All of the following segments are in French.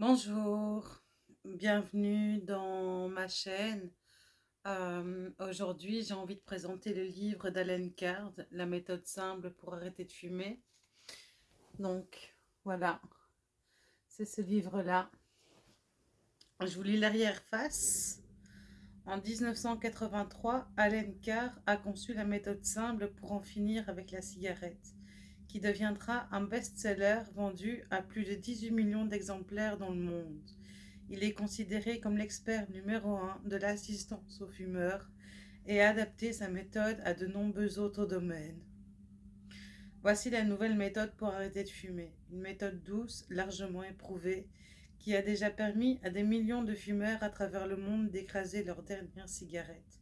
Bonjour, bienvenue dans ma chaîne. Euh, aujourd'hui, j'ai envie de présenter le livre d'Alain Card, La méthode simple pour arrêter de fumer. Donc, voilà, c'est ce livre-là. Je vous lis l'arrière-face. En 1983, Alain Carr a conçu la méthode simple pour en finir avec la cigarette qui deviendra un best-seller vendu à plus de 18 millions d'exemplaires dans le monde. Il est considéré comme l'expert numéro un de l'assistance aux fumeurs et a adapté sa méthode à de nombreux autres domaines. Voici la nouvelle méthode pour arrêter de fumer, une méthode douce, largement éprouvée, qui a déjà permis à des millions de fumeurs à travers le monde d'écraser leur dernière cigarette.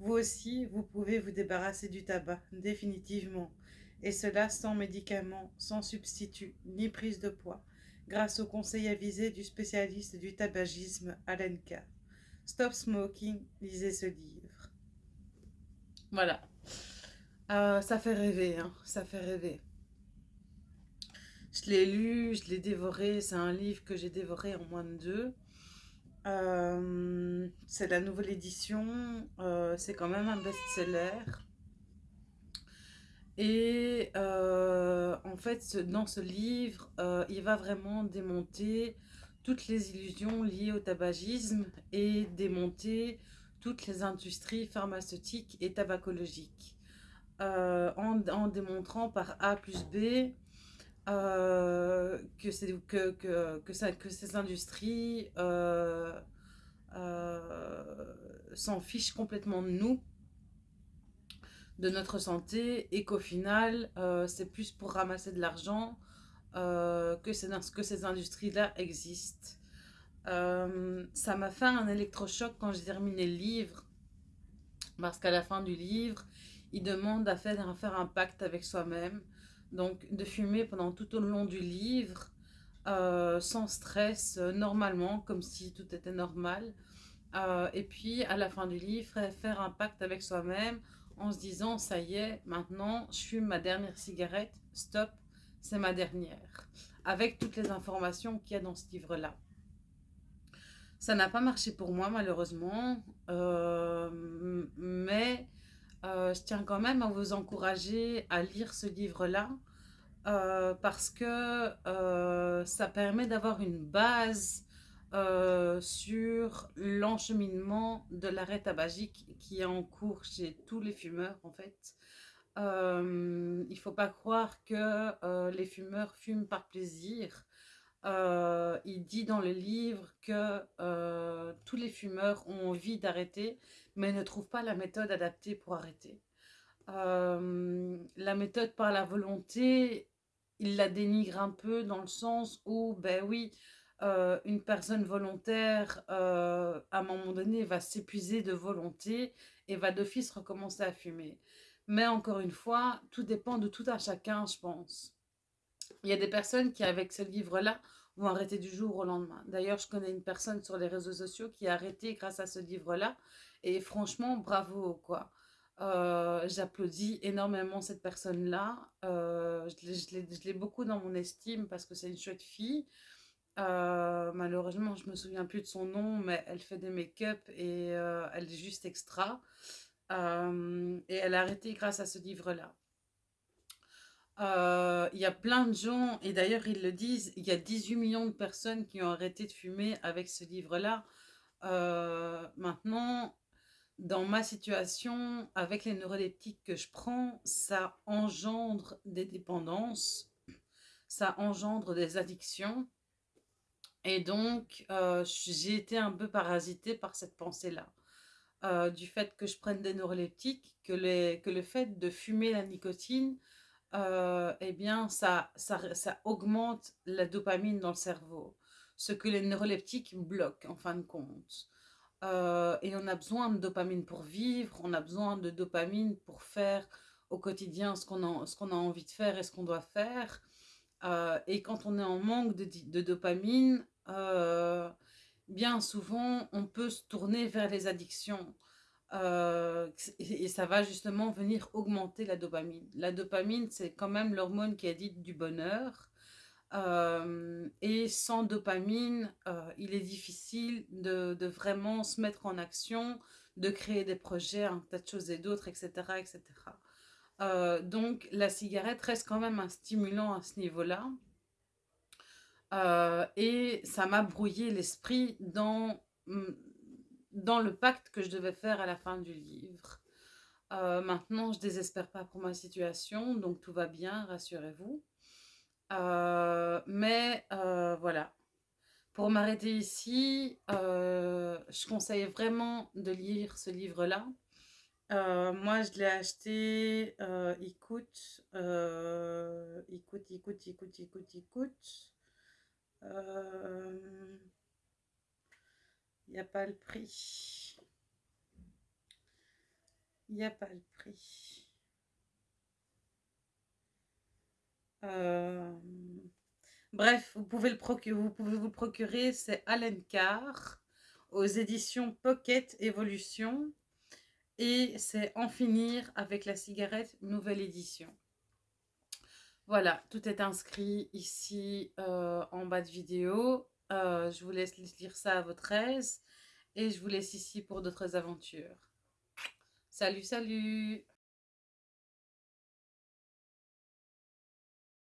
Vous aussi, vous pouvez vous débarrasser du tabac, définitivement, et cela sans médicaments, sans substitut, ni prise de poids, grâce au conseil avisé du spécialiste du tabagisme Alan Carr. Stop Smoking, lisez ce livre. Voilà. Euh, ça fait rêver, hein, ça fait rêver. Je l'ai lu, je l'ai dévoré, c'est un livre que j'ai dévoré en moins de deux. Euh, c'est la nouvelle édition, euh, c'est quand même un best-seller. Et euh, en fait, dans ce livre, euh, il va vraiment démonter toutes les illusions liées au tabagisme et démonter toutes les industries pharmaceutiques et tabacologiques. Euh, en, démontrant par A plus B que, que, ces industries s'en fichent complètement de nous de notre santé et qu'au final, euh, c'est plus pour ramasser de l'argent euh, que, ces industries-là existent. Euh, ça m'a fait un électrochoc quand j'ai terminé le livre, parce qu'à la fin du livre, il demande à faire, à faire un pacte avec soi-même, donc de fumer pendant tout au long du livre, sans stress, normalement, comme si tout était normal. et puis, à la fin du livre, faire un pacte avec soi-même en se disant, ça y est, maintenant, je fume ma dernière cigarette, stop, c'est ma dernière. Avec toutes les informations qu'il y a dans ce livre-là. Ça n'a pas marché pour moi, malheureusement, euh, mais euh, je tiens quand même à vous encourager à lire ce livre-là, euh, parce que ça permet d'avoir une base euh, sur l'encheminement de l'arrêt tabagique qui est en cours chez tous les fumeurs en fait. Euh, il ne faut pas croire que euh, les fumeurs fument par plaisir. il dit dans le livre que tous les fumeurs ont envie d'arrêter, mais ne trouvent pas la méthode adaptée pour arrêter. la méthode par la volonté, il la dénigre un peu dans le sens où, ben oui, euh, une personne volontaire, euh, à un moment donné, va s'épuiser de volonté et va d'office recommencer à fumer. Mais encore une fois, tout dépend de tout à chacun, je pense. Il y a des personnes qui, avec ce livre-là, vont arrêter du jour au lendemain. D'ailleurs, je connais une personne sur les réseaux sociaux qui a arrêté grâce à ce livre-là. Et franchement, bravo, quoi. Euh, j'applaudis énormément cette personne-là. je l'ai beaucoup dans mon estime parce que c'est une chouette fille. Euh, malheureusement, je me souviens plus de son nom, mais elle fait des make-up et euh, elle est juste extra. Euh, et elle a arrêté grâce à ce livre-là. Il y a plein de gens, et d'ailleurs ils le disent, il y a 18 millions de personnes qui ont arrêté de fumer avec ce livre-là. maintenant, dans ma situation, avec les neuroleptiques que je prends, ça engendre des dépendances, ça engendre des addictions. Et donc, euh, j'ai été un peu parasitée par cette pensée-là. Euh, du fait que je prenne des neuroleptiques, que, le fait de fumer la nicotine, euh, eh bien, ça, ça, augmente la dopamine dans le cerveau. Ce que les neuroleptiques bloquent, en fin de compte. et on a besoin de dopamine pour vivre, on a besoin de dopamine pour faire au quotidien ce qu'on a, a, envie de faire et ce qu'on doit faire. Et quand on est en manque de dopamine, euh, bien souvent, on peut se tourner vers les addictions. Euh, et ça va justement venir augmenter la dopamine. La dopamine, c'est quand même l'hormone qui est dite du bonheur. Euh, et sans dopamine, euh, il est difficile de, de, vraiment se mettre en action, de créer des projets, un tas de choses et d'autres, etc. etc. Euh, donc la cigarette reste quand même un stimulant à ce niveau-là. et ça m'a brouillé l'esprit dans, mm, dans le pacte que je devais faire à la fin du livre. maintenant, je désespère pas pour ma situation, donc tout va bien, rassurez-vous. Euh, mais euh, voilà. Pour m'arrêter ici, euh, je conseille vraiment de lire ce livre-là. Moi, je l'ai acheté, écoute, écoute, écoute, écoute, écoute, écoute. Il n'y a pas le prix. Il n'y a pas le prix. Euh, bref, vous pouvez, vous pouvez vous procurer, c'est Allen Carr aux éditions Pocket Evolution et c'est En finir avec la cigarette, nouvelle édition. Voilà, tout est inscrit ici euh, en bas de vidéo. Euh, je vous laisse lire ça à votre aise et je vous laisse ici pour d'autres aventures. Salut, salut